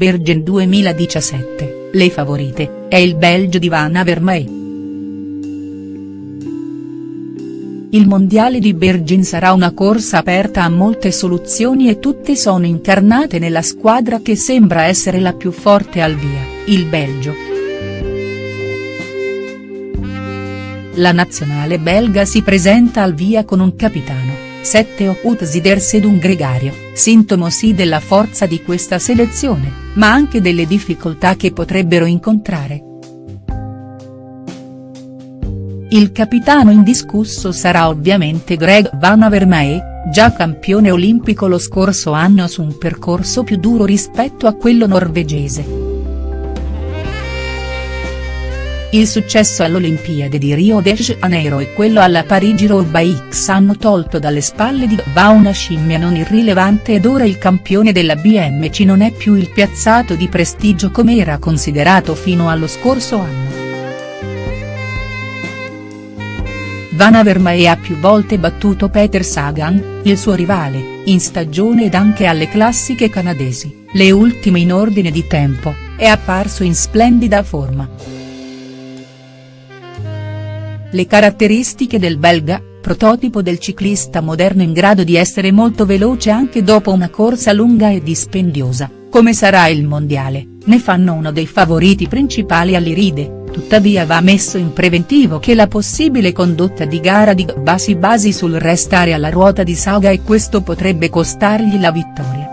Bergen 2017, le favorite, è il Belgio di Van Avermaet. Il mondiale di Bergen sarà una corsa aperta a molte soluzioni e tutte sono incarnate nella squadra che sembra essere la più forte al via, il Belgio. La nazionale belga si presenta al via con un capitano, 7 Utzider Sedun Gregario, sintomo sì della forza di questa selezione, ma anche delle difficoltà che potrebbero incontrare. Il capitano indiscusso sarà ovviamente Greg Van Avermaet, già campione olimpico lo scorso anno su un percorso più duro rispetto a quello norvegese. Il successo all'Olimpiade di Rio de Janeiro e quello alla Parigi Road X hanno tolto dalle spalle di Va una scimmia non irrilevante ed ora il campione della BMC non è più il piazzato di prestigio come era considerato fino allo scorso anno. Van Avermaet ha più volte battuto Peter Sagan, il suo rivale, in stagione ed anche alle classiche canadesi, le ultime in ordine di tempo, è apparso in splendida forma. Le caratteristiche del belga, prototipo del ciclista moderno in grado di essere molto veloce anche dopo una corsa lunga e dispendiosa, come sarà il mondiale, ne fanno uno dei favoriti principali all'Iride tuttavia va messo in preventivo che la possibile condotta di gara di Gba si basi sul restare alla ruota di Saga e questo potrebbe costargli la vittoria.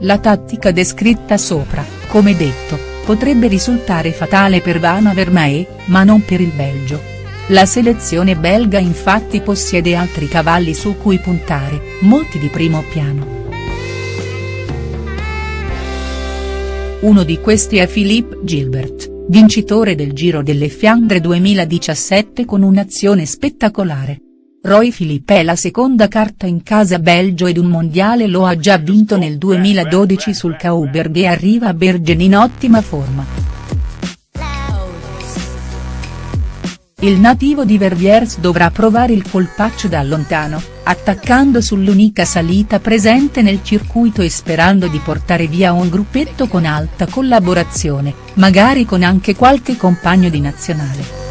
La tattica descritta sopra, come detto, potrebbe risultare fatale per Van Avermaet, ma non per il Belgio. La selezione belga infatti possiede altri cavalli su cui puntare, molti di primo piano. Uno di questi è Philippe Gilbert, vincitore del Giro delle Fiandre 2017 con un'azione spettacolare. Roy Philippe è la seconda carta in casa Belgio ed un mondiale lo ha già vinto nel 2012 sul Kauberg e arriva a Bergen in ottima forma. Il nativo di Verviers dovrà provare il colpaccio da lontano, attaccando sull'unica salita presente nel circuito e sperando di portare via un gruppetto con alta collaborazione, magari con anche qualche compagno di nazionale.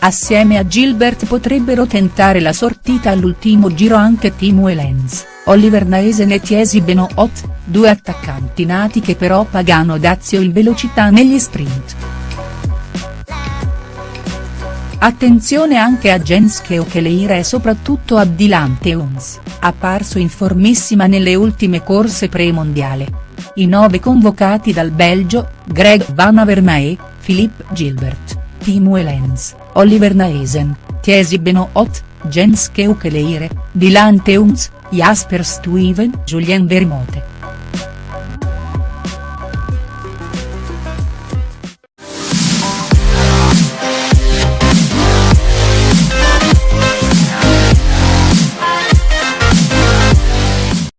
Assieme a Gilbert potrebbero tentare la sortita all'ultimo giro anche Timo Elens. Oliver Naesen e Tiesi Benoot, due attaccanti nati che però pagano dazio il velocità negli sprint. Attenzione anche a Jens Keokeleire e soprattutto a Dylan Teuns, apparso in formissima nelle ultime corse pre-mondiale. I nove convocati dal Belgio, Greg Van Avermaet, Philippe Gilbert, Timo Elens, Oliver Naesen, Tiesi Benoot, Jens Keukeleire, Dylan Teuns, Jasper Stuyven, Julien Vermote.